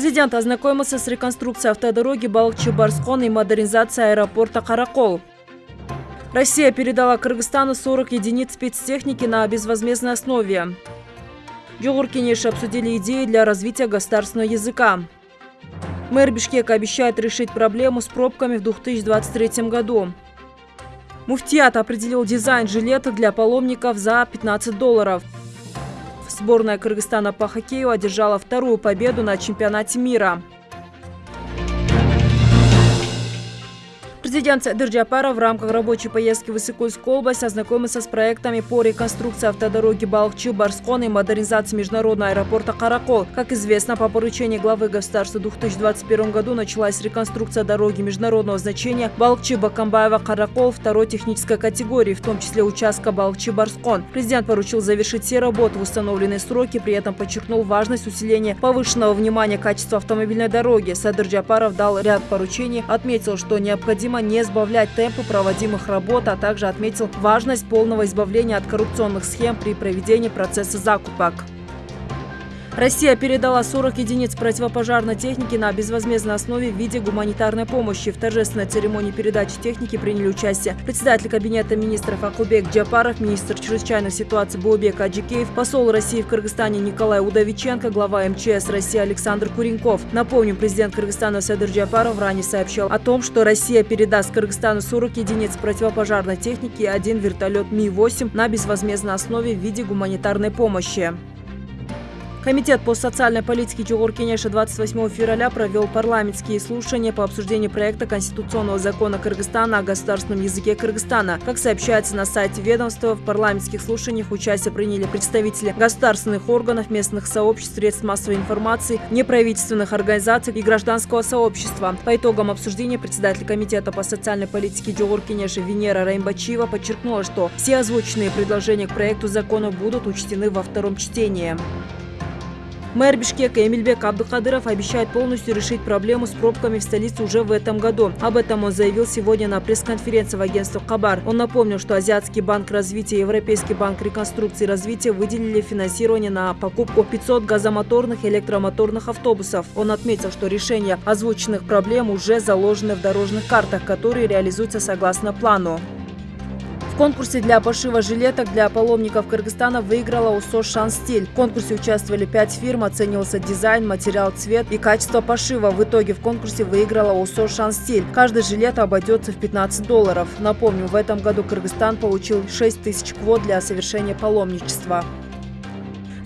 Президент ознакомился с реконструкцией автодороги Балыкчы-Барскон и модернизацией аэропорта Каракол. Россия передала Кыргызстану 40 единиц спецтехники на безвозмездной основе. Джугур обсудили идеи для развития государственного языка. Мэр Бишкека обещает решить проблему с пробками в 2023 году. Муфтият определил дизайн жилета для паломников за 15 долларов. Сборная Кыргызстана по хоккею одержала вторую победу на чемпионате мира. Президент Садыр Джапаров в рамках рабочей поездки в Иссыкульскую область ознакомился с проектами по реконструкции автодороги Балхчу-Барскон и модернизации международного аэропорта Каракол. Как известно, по поручению главы государства в 2021 году началась реконструкция дороги международного значения Балхчи-Бакамбаева-Каракол второй технической категории, в том числе участка Балхчи-Барскон. Президент поручил завершить все работы в установленные сроки, при этом подчеркнул важность усиления повышенного внимания качества автомобильной дороги. Садыр Джапаров дал ряд поручений, отметил, что необходимо не сбавлять темпы проводимых работ, а также отметил важность полного избавления от коррупционных схем при проведении процесса закупок. Россия передала 40 единиц противопожарной техники на безвозмездной основе в виде гуманитарной помощи. В торжественной церемонии передачи техники приняли участие председатель Кабинета министров Акубек Джапаров, министр чрезвычайных ситуаций Буубек Аджикеев, посол России в Кыргызстане Николай Удовиченко, глава МЧС России Александр Куренков. Напомню, президент Кыргызстана Садыр Джапаров ранее сообщил о том, что Россия передаст Кыргызстану 40 единиц противопожарной техники и один вертолет Ми-8 на безвозмездной основе в виде гуманитарной помощи. Комитет по социальной политике Чугур-Кенеша 28 февраля провел парламентские слушания по обсуждению проекта Конституционного закона Кыргызстана о государственном языке Кыргызстана. Как сообщается на сайте ведомства, в парламентских слушаниях участие приняли представители государственных органов, местных сообществ, средств массовой информации, неправительственных организаций и гражданского сообщества. По итогам обсуждения председатель Комитета по социальной политике Чугур-Кенеша Венера Раймбачива подчеркнула, что все озвученные предложения к проекту закона будут учтены во втором чтении. Мэр Бишкека Эмильбек Абдукадыров обещает полностью решить проблему с пробками в столице уже в этом году. Об этом он заявил сегодня на пресс-конференции в агентстве Хабар. Он напомнил, что Азиатский банк развития и Европейский банк реконструкции и развития выделили финансирование на покупку 500 газомоторных и электромоторных автобусов. Он отметил, что решение озвученных проблем уже заложены в дорожных картах, которые реализуются согласно плану конкурсе для пошива жилеток для паломников Кыргызстана выиграла УСО «Шанстиль». В конкурсе участвовали пять фирм, оценивался дизайн, материал, цвет и качество пошива. В итоге в конкурсе выиграла УСО «Шанстиль». Каждый жилет обойдется в 15 долларов. Напомню, в этом году Кыргызстан получил 6 тысяч квот для совершения паломничества.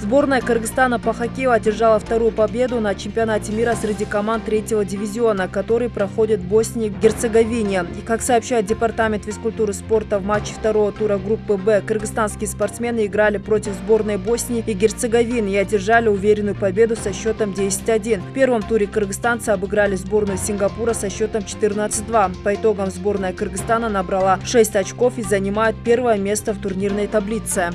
Сборная Кыргызстана по хоккею одержала вторую победу на чемпионате мира среди команд третьего дивизиона, который проходит в Боснии и Герцеговине. И как сообщает Департамент физкультуры и спорта, в матче второго тура группы «Б» кыргызстанские спортсмены играли против сборной Боснии и Герцеговины и одержали уверенную победу со счетом 10-1. В первом туре кыргызстанцы обыграли сборную Сингапура со счетом 14-2. По итогам сборная Кыргызстана набрала 6 очков и занимает первое место в турнирной таблице.